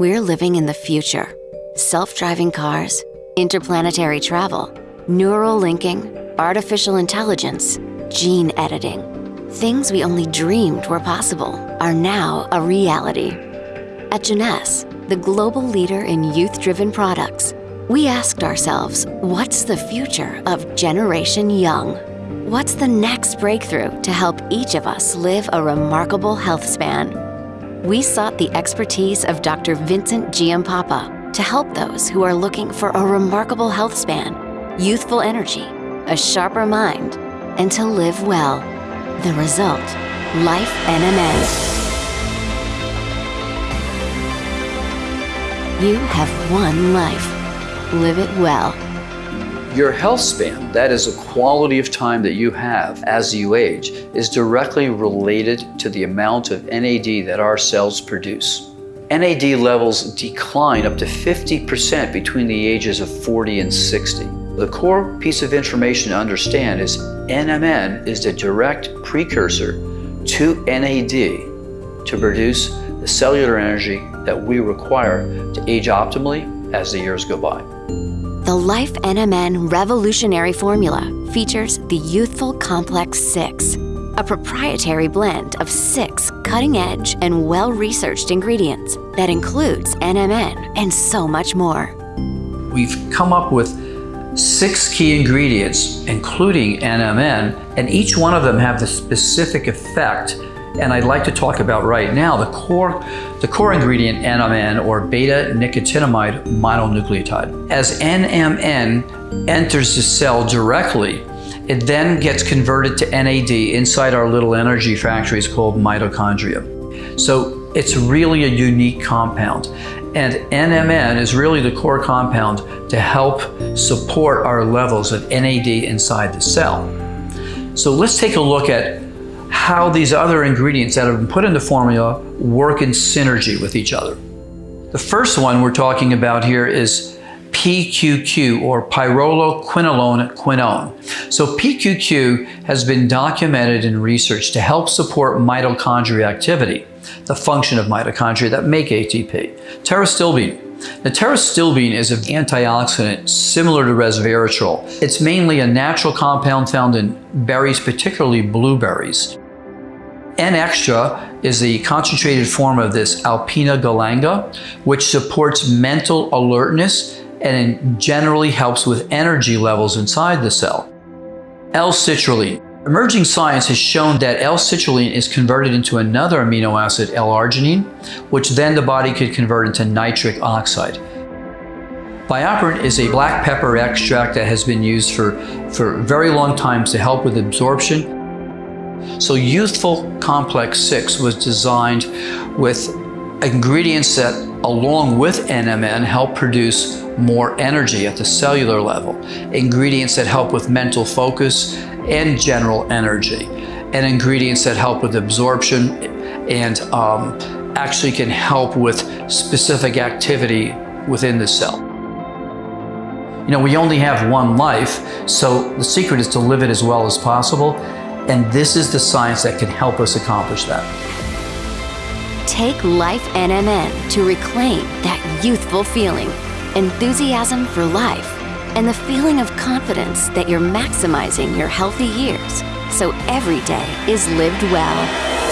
We're living in the future. Self-driving cars, interplanetary travel, neural linking, artificial intelligence, gene editing. Things we only dreamed were possible are now a reality. At Jeunesse, the global leader in youth-driven products, we asked ourselves, what's the future of Generation Young? What's the next breakthrough to help each of us live a remarkable health span? We sought the expertise of Dr. Vincent Giampapa to help those who are looking for a remarkable health span, youthful energy, a sharper mind, and to live well. The result, Life NMN. You have one life. Live it well. Your health span, that is a quality of time that you have as you age, is directly related to the amount of NAD that our cells produce. NAD levels decline up to 50% between the ages of 40 and 60. The core piece of information to understand is NMN is the direct precursor to NAD to produce the cellular energy that we require to age optimally as the years go by. The Life NMN Revolutionary Formula features the Youthful Complex 6, a proprietary blend of six cutting-edge and well-researched ingredients that includes NMN and so much more. We've come up with six key ingredients, including NMN, and each one of them have the specific effect and I'd like to talk about right now the core, the core ingredient NMN or beta-nicotinamide mononucleotide. As NMN enters the cell directly, it then gets converted to NAD inside our little energy factories called mitochondria. So it's really a unique compound. And NMN is really the core compound to help support our levels of NAD inside the cell. So let's take a look at how these other ingredients that have been put in the formula work in synergy with each other. The first one we're talking about here is PQQ or pyrroloquinoline quinone. So PQQ has been documented in research to help support mitochondria activity, the function of mitochondria that make ATP. Pterostilbene. The pterostilbene is an antioxidant similar to resveratrol. It's mainly a natural compound found in berries, particularly blueberries. enXtra is the concentrated form of this Alpinia galanga, which supports mental alertness and generally helps with energy levels inside the cell. L-citrulline. Emerging science has shown that L-citrulline is converted into another amino acid, L-arginine, which then the body could convert into nitric oxide. BioPerine is a black pepper extract that has been used for, for very long times to help with absorption so Youthful Complex 6 was designed with ingredients that, along with NMN, help produce more energy at the cellular level, ingredients that help with mental focus and general energy, and ingredients that help with absorption and um, actually can help with specific activity within the cell. You know, we only have one life, so the secret is to live it as well as possible and this is the science that can help us accomplish that. Take Life NMN to reclaim that youthful feeling, enthusiasm for life, and the feeling of confidence that you're maximizing your healthy years so every day is lived well.